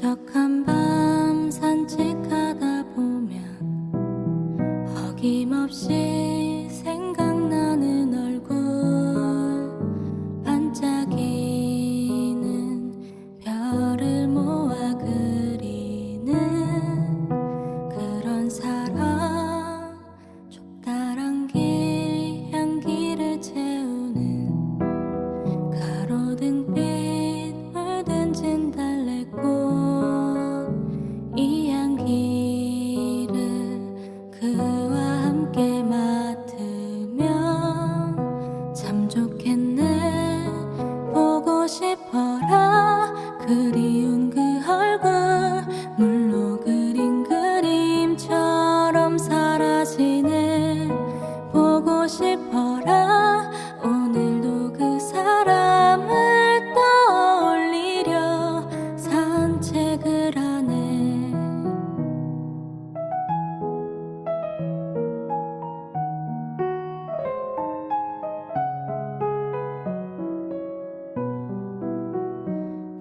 糟糕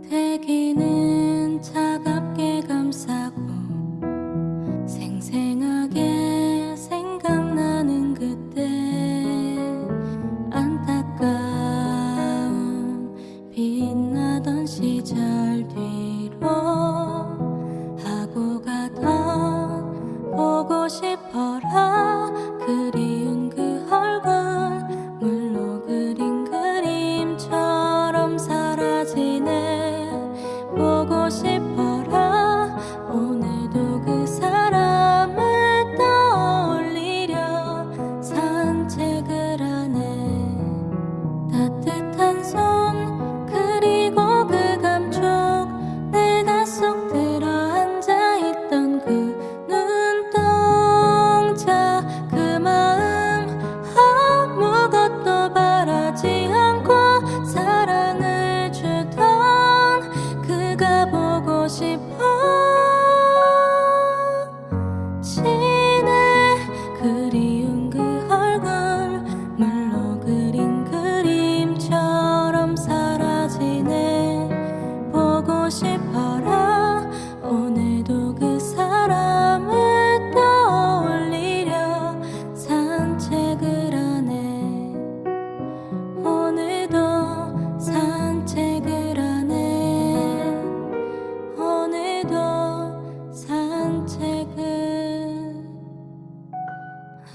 대기는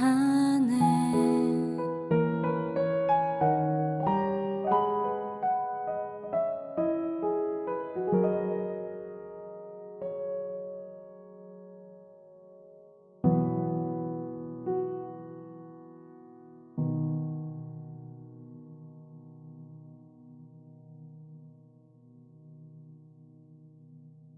Ah.